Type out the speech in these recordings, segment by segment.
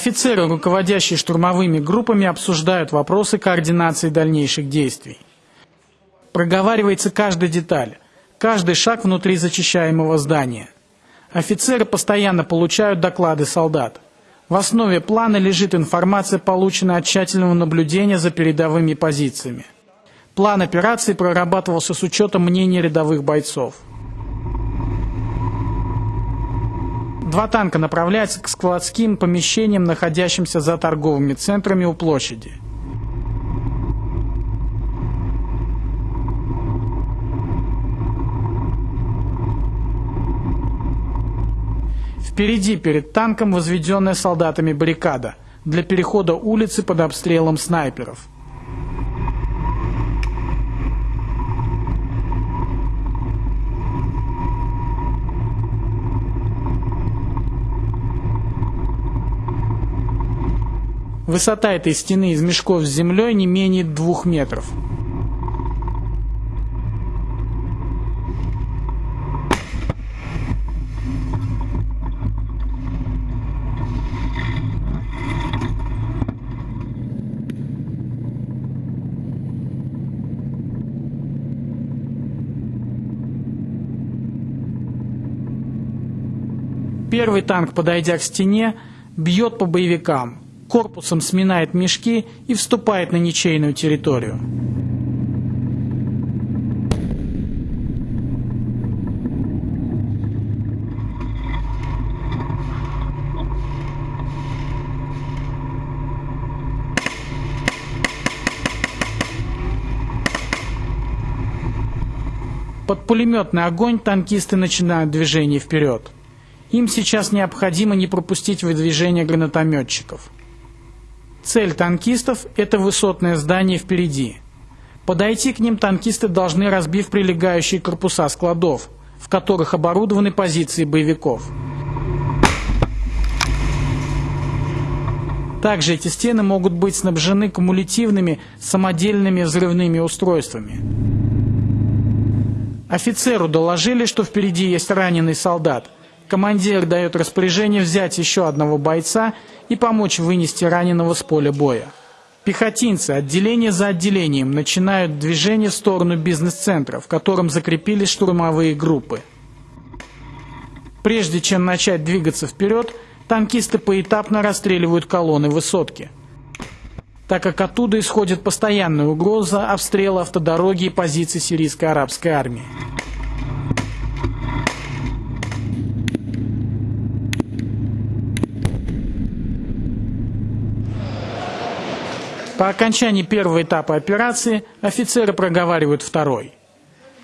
Офицеры, руководящие штурмовыми группами, обсуждают вопросы координации дальнейших действий. Проговаривается каждая деталь, каждый шаг внутри зачищаемого здания. Офицеры постоянно получают доклады солдат. В основе плана лежит информация, полученная от тщательного наблюдения за передовыми позициями. План операции прорабатывался с учетом мнений рядовых бойцов. Два танка направляются к складским помещениям, находящимся за торговыми центрами у площади. Впереди перед танком возведенная солдатами баррикада для перехода улицы под обстрелом снайперов. Высота этой стены из мешков с землей не менее двух метров. Первый танк, подойдя к стене, бьет по боевикам, корпусом сминает мешки и вступает на ничейную территорию. Под пулеметный огонь танкисты начинают движение вперед. Им сейчас необходимо не пропустить выдвижение гранатометчиков. Цель танкистов – это высотное здание впереди. Подойти к ним танкисты должны, разбив прилегающие корпуса складов, в которых оборудованы позиции боевиков. Также эти стены могут быть снабжены кумулятивными самодельными взрывными устройствами. Офицеру доложили, что впереди есть раненый солдат – Командир дает распоряжение взять еще одного бойца и помочь вынести раненого с поля боя. Пехотинцы отделение за отделением начинают движение в сторону бизнес-центра, в котором закрепились штурмовые группы. Прежде чем начать двигаться вперед, танкисты поэтапно расстреливают колонны высотки, так как оттуда исходит постоянная угроза обстрела автодороги и позиций сирийской арабской армии. По окончании первого этапа операции офицеры проговаривают второй.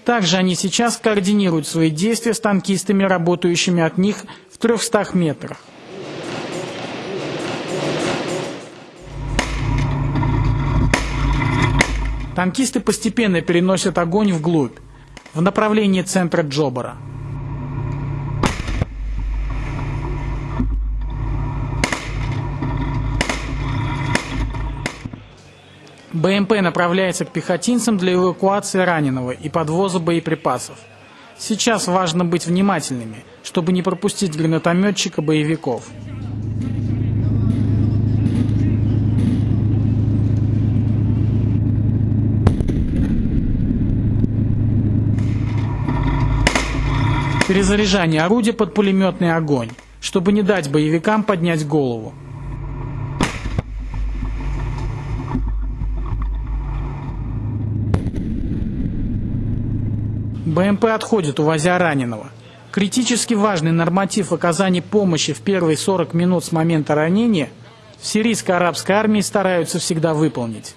Также они сейчас координируют свои действия с танкистами, работающими от них в 300 метрах. Танкисты постепенно переносят огонь вглубь, в направлении центра Джобара. БМП направляется к пехотинцам для эвакуации раненого и подвоза боеприпасов. Сейчас важно быть внимательными, чтобы не пропустить гранатометчика боевиков. Перезаряжание орудия под пулеметный огонь, чтобы не дать боевикам поднять голову. БМП отходит, увозя раненого. Критически важный норматив оказания помощи в первые 40 минут с момента ранения в сирийской арабской армии стараются всегда выполнить.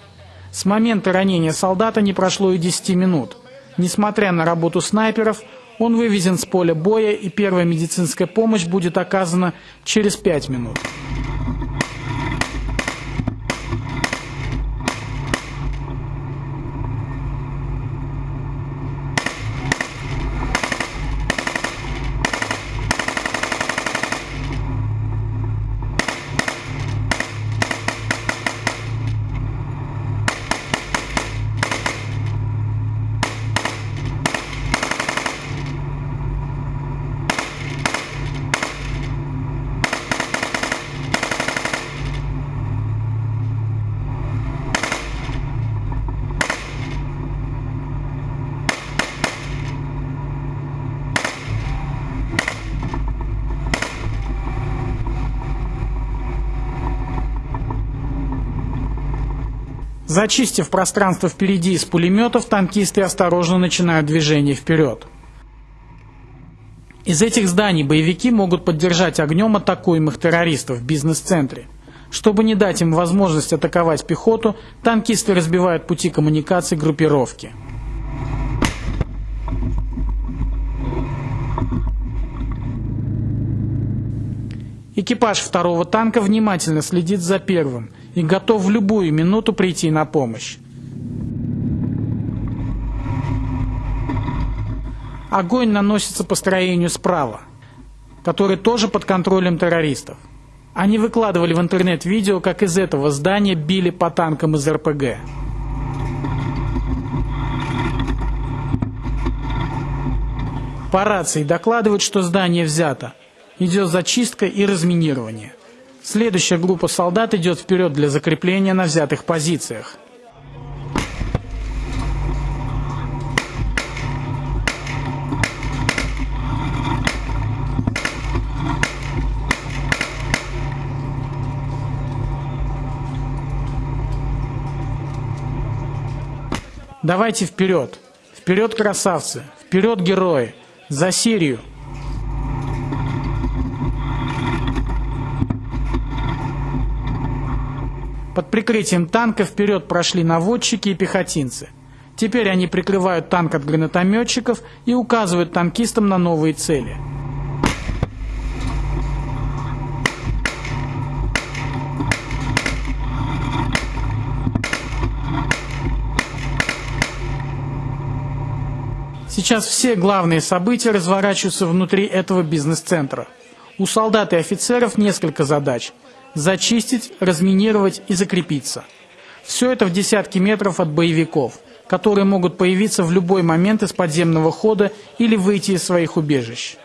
С момента ранения солдата не прошло и 10 минут. Несмотря на работу снайперов, он вывезен с поля боя и первая медицинская помощь будет оказана через 5 минут. Зачистив пространство впереди из пулеметов, танкисты осторожно начинают движение вперед. Из этих зданий боевики могут поддержать огнем атакуемых террористов в бизнес-центре. Чтобы не дать им возможность атаковать пехоту, танкисты разбивают пути коммуникаций группировки. Экипаж второго танка внимательно следит за первым и готов в любую минуту прийти на помощь. Огонь наносится по строению справа, который тоже под контролем террористов. Они выкладывали в интернет видео, как из этого здания били по танкам из РПГ. По рации докладывают, что здание взято. Идет зачистка и разминирование. Следующая группа солдат идет вперед для закрепления на взятых позициях. Давайте вперед! Вперед, красавцы! Вперед, герои! За Сирию! Под прикрытием танка вперед прошли наводчики и пехотинцы. Теперь они прикрывают танк от гранатометчиков и указывают танкистам на новые цели – Сейчас все главные события разворачиваются внутри этого бизнес-центра. У солдат и офицеров несколько задач – зачистить, разминировать и закрепиться. Все это в десятки метров от боевиков, которые могут появиться в любой момент из подземного хода или выйти из своих убежищ.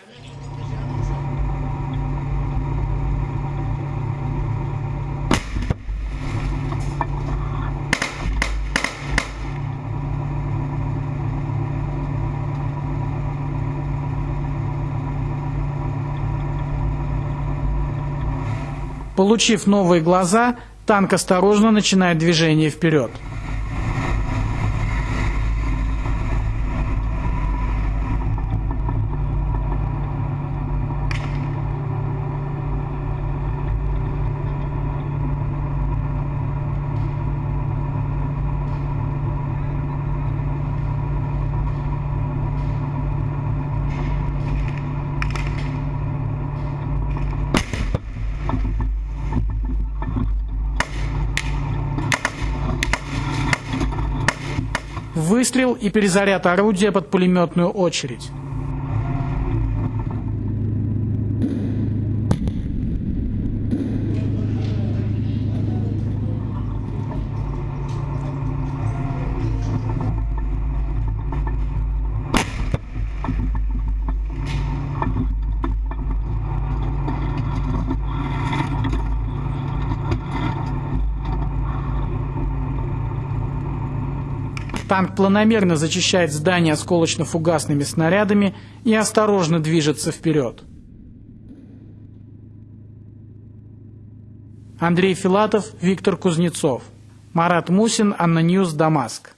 Получив новые глаза, танк осторожно начинает движение вперед. Выстрел и перезаряд орудия под пулеметную очередь. Танк планомерно зачищает здание осколочно-фугасными снарядами и осторожно движется вперед. Андрей Филатов, Виктор Кузнецов. Марат Мусин, ANNA News, Дамаск.